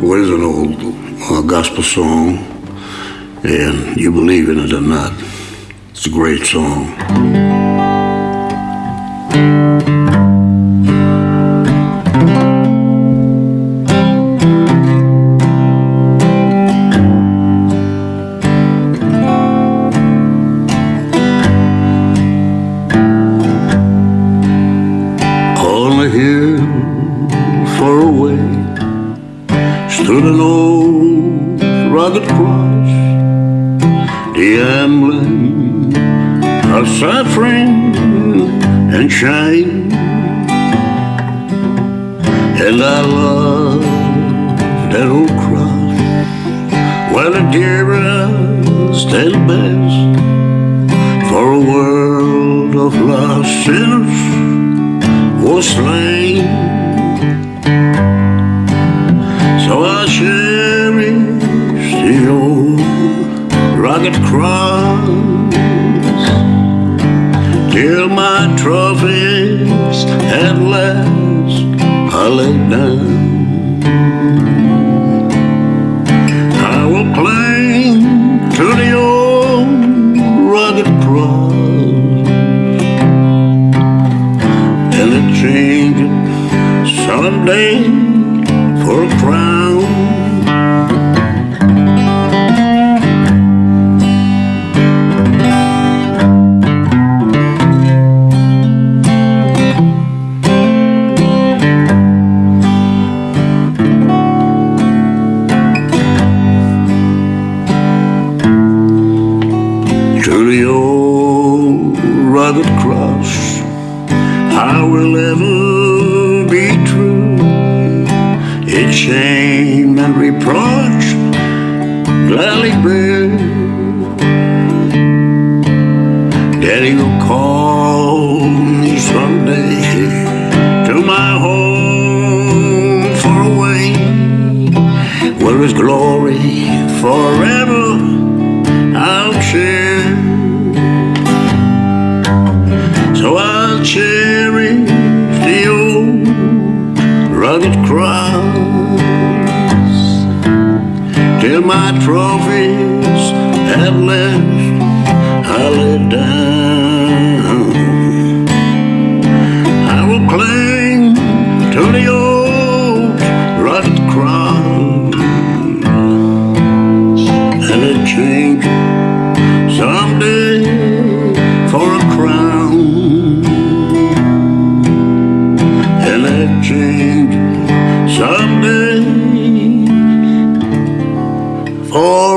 Well, it's an old uh, gospel song, and you believe in it or not, it's a great song. Stood an old rugged cross, the emblem of suffering and shame. And I love that old cross, well, the dearest and best for a world of lost sinners was slain. Cherish the old rugged cross. Till my trophies at last are laid down. I will cling to the old rugged cross. And it someday The old rugged cross, I will ever be true. Its shame and reproach gladly bear. Daddy will call me someday to my home far away, where His glory forever rugged cross till my trophies at last I lay down. I will cling to the old rugged cross and a change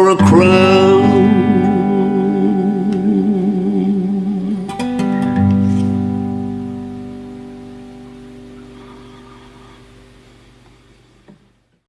for a crown